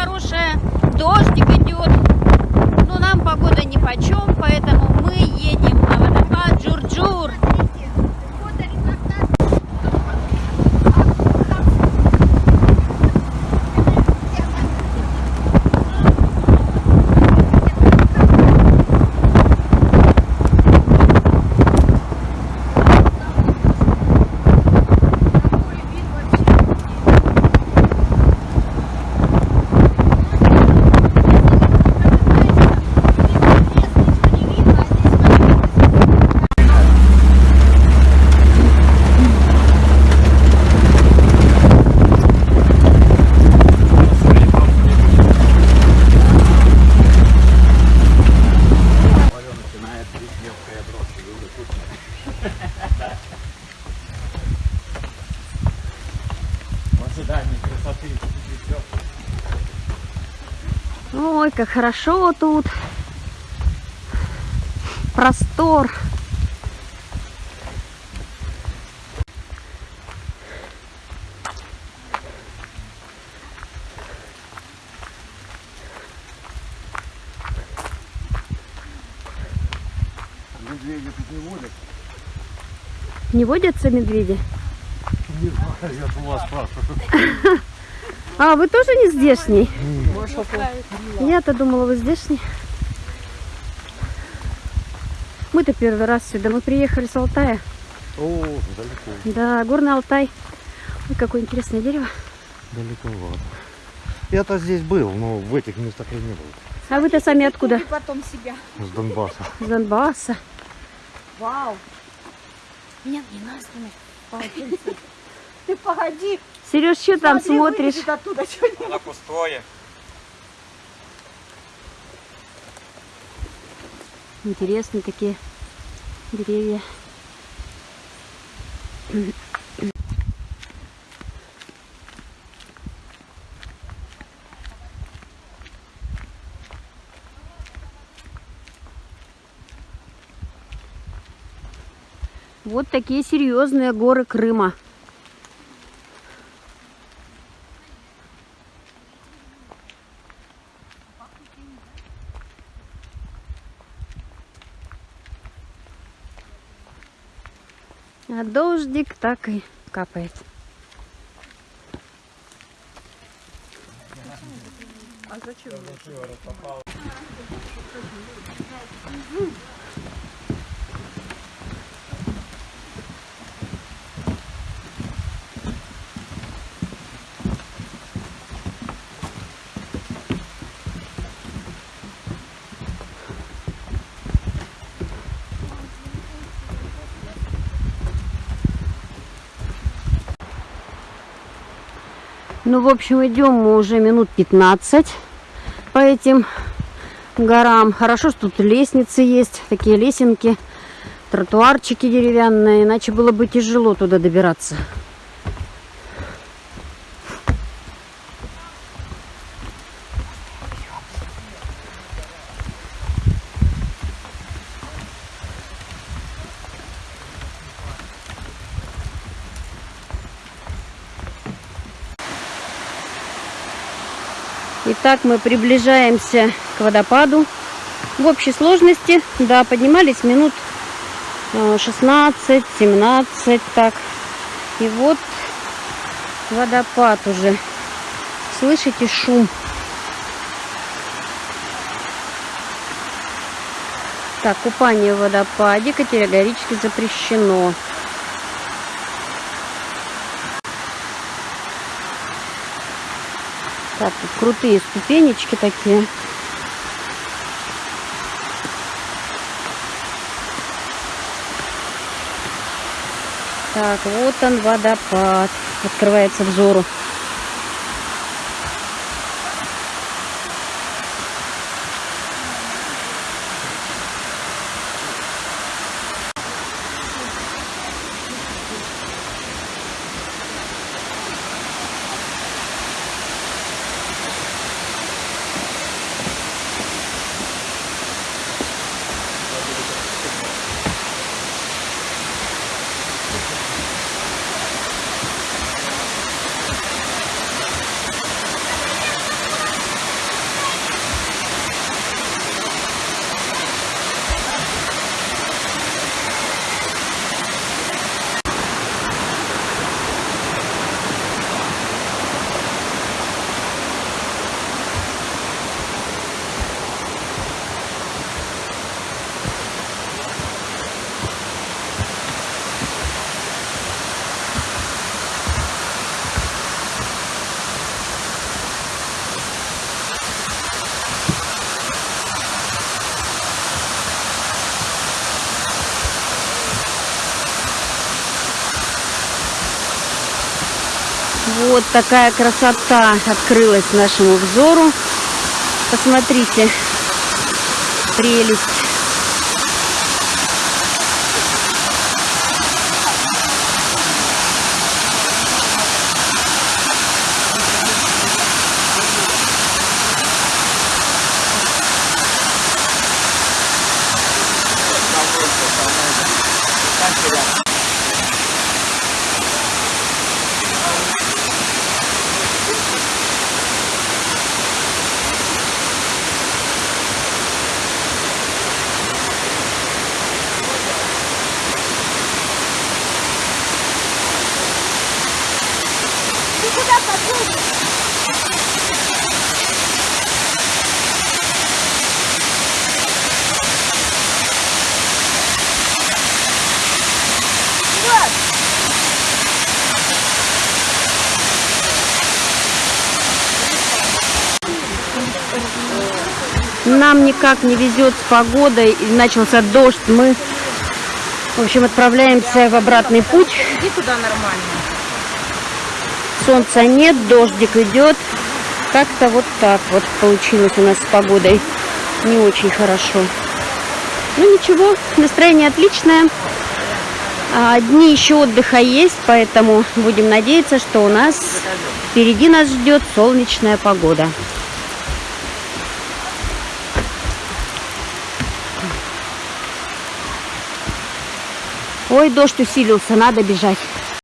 хорошая, дождик идет. Но нам погода нипочем, поэтому мы едем на водопад Джур-Джур. Красоты цветет. Ой, как хорошо тут. Простор. Медведи тут не водят. Не водятся медведи? Не знаю, я у вас спрашиваю. А, вы тоже не здешний? Я-то думала, вы здешний. Мы-то первый раз сюда. Мы приехали с Алтая. О, далеко, Да, горный Алтай. Ой, какое интересное дерево. далековато. Я-то здесь был, но в этих местах я не был. А вы-то сами откуда? И потом себя. С Донбасса. С Донбасса. Вау. Нет, не надо снимать. Ты погоди. Сереж, что там Смотри, смотришь? оттуда что-нибудь. Она пустое. Интересные такие деревья. Вот такие серьезные горы Крыма. А дождик так и капает. Ну, в общем, идем мы уже минут 15 по этим горам. Хорошо, что тут лестницы есть, такие лесенки, тротуарчики деревянные, иначе было бы тяжело туда добираться. Итак, мы приближаемся к водопаду. В общей сложности, да, поднимались минут 16-17, так. И вот водопад уже. Слышите шум? Так, купание в водопаде категорически запрещено. Так, тут крутые ступенечки такие. Так, вот он водопад. Открывается взору. Вот такая красота открылась нашему взору. Посмотрите, прелесть. Нам никак не везет с погодой. И начался дождь. Мы, в общем, отправляемся в обратный путь. Иди туда нормально. Солнца нет, дождик идет. Как-то вот так вот получилось у нас с погодой. Не очень хорошо. Ну ничего, настроение отличное. А, Дни еще отдыха есть, поэтому будем надеяться, что у нас впереди нас ждет солнечная погода. Ой, дождь усилился, надо бежать.